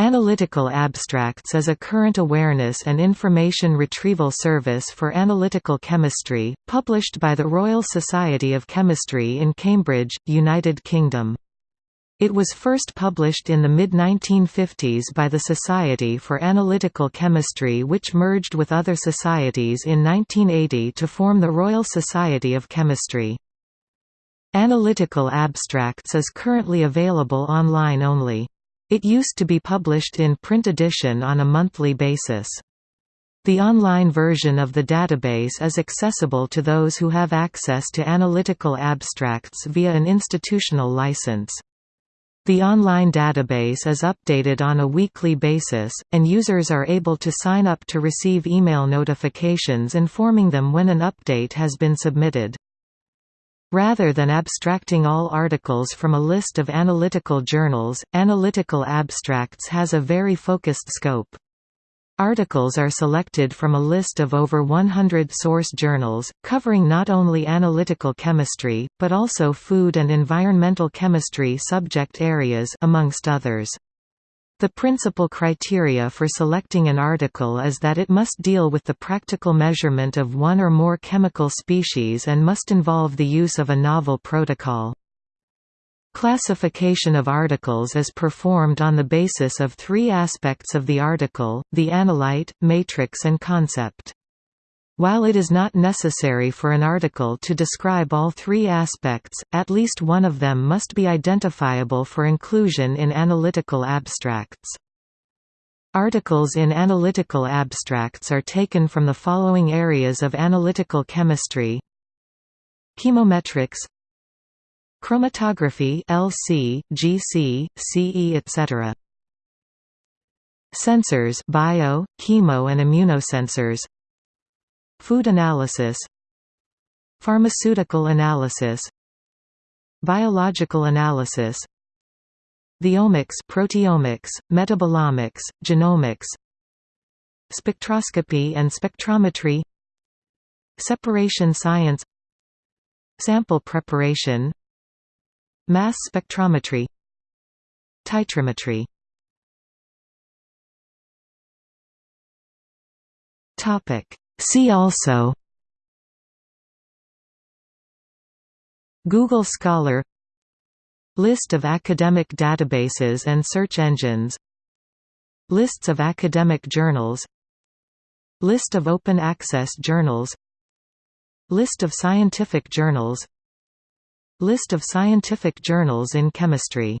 Analytical Abstracts is a current awareness and information retrieval service for analytical chemistry, published by the Royal Society of Chemistry in Cambridge, United Kingdom. It was first published in the mid-1950s by the Society for Analytical Chemistry which merged with other societies in 1980 to form the Royal Society of Chemistry. Analytical Abstracts is currently available online only. It used to be published in print edition on a monthly basis. The online version of the database is accessible to those who have access to analytical abstracts via an institutional license. The online database is updated on a weekly basis, and users are able to sign up to receive email notifications informing them when an update has been submitted. Rather than abstracting all articles from a list of analytical journals, Analytical Abstracts has a very focused scope. Articles are selected from a list of over 100 source journals, covering not only analytical chemistry, but also food and environmental chemistry subject areas amongst others. The principal criteria for selecting an article is that it must deal with the practical measurement of one or more chemical species and must involve the use of a novel protocol. Classification of articles is performed on the basis of three aspects of the article, the analyte, matrix and concept. While it is not necessary for an article to describe all three aspects, at least one of them must be identifiable for inclusion in analytical abstracts. Articles in analytical abstracts are taken from the following areas of analytical chemistry Chemometrics Chromatography LC, GC, CE etc. Sensors bio, chemo and immunosensors Food analysis Pharmaceutical analysis Biological analysis The omics proteomics, metabolomics, genomics Spectroscopy and spectrometry Separation science Sample preparation Mass spectrometry Titrimetry Topic See also Google Scholar List of academic databases and search engines Lists of academic journals List of open access journals List of scientific journals List of scientific journals in chemistry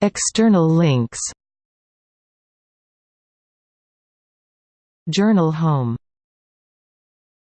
External links Journal Home